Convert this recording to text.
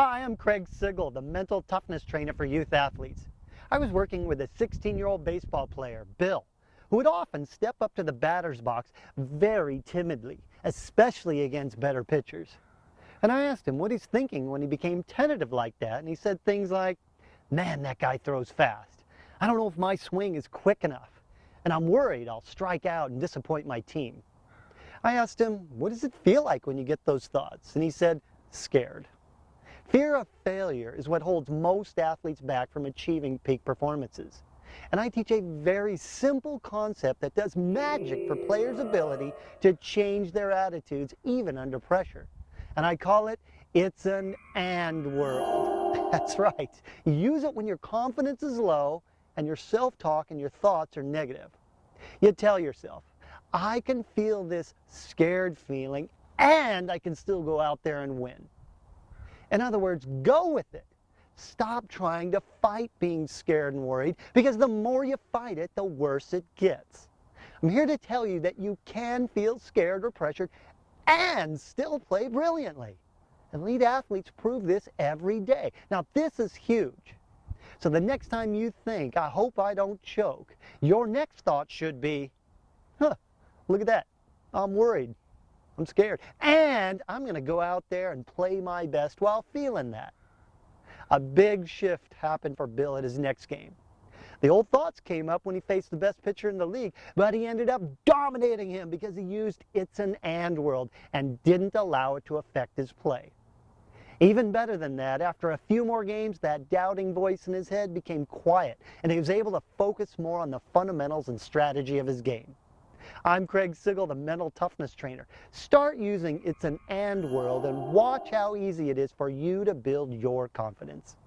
Hi, I'm Craig Sigl, the mental toughness trainer for youth athletes. I was working with a 16-year-old baseball player, Bill, who would often step up to the batter's box very timidly, especially against better pitchers. And I asked him what he's thinking when he became tentative like that, and he said things like, man, that guy throws fast. I don't know if my swing is quick enough, and I'm worried I'll strike out and disappoint my team. I asked him, what does it feel like when you get those thoughts? And he said, scared. Fear of failure is what holds most athletes back from achieving peak performances. And I teach a very simple concept that does magic for players' ability to change their attitudes even under pressure. And I call it, it's an and world. That's right. Use it when your confidence is low and your self-talk and your thoughts are negative. You tell yourself, I can feel this scared feeling and I can still go out there and win. In other words, go with it. Stop trying to fight being scared and worried because the more you fight it, the worse it gets. I'm here to tell you that you can feel scared or pressured and still play brilliantly. Elite athletes prove this every day. Now this is huge. So the next time you think, I hope I don't choke, your next thought should be, huh, look at that, I'm worried. I'm scared. And I'm going to go out there and play my best while feeling that. A big shift happened for Bill at his next game. The old thoughts came up when he faced the best pitcher in the league, but he ended up dominating him because he used it's an and world and didn't allow it to affect his play. Even better than that, after a few more games, that doubting voice in his head became quiet and he was able to focus more on the fundamentals and strategy of his game. I'm Craig Sigl, the mental toughness trainer. Start using It's an And World and watch how easy it is for you to build your confidence.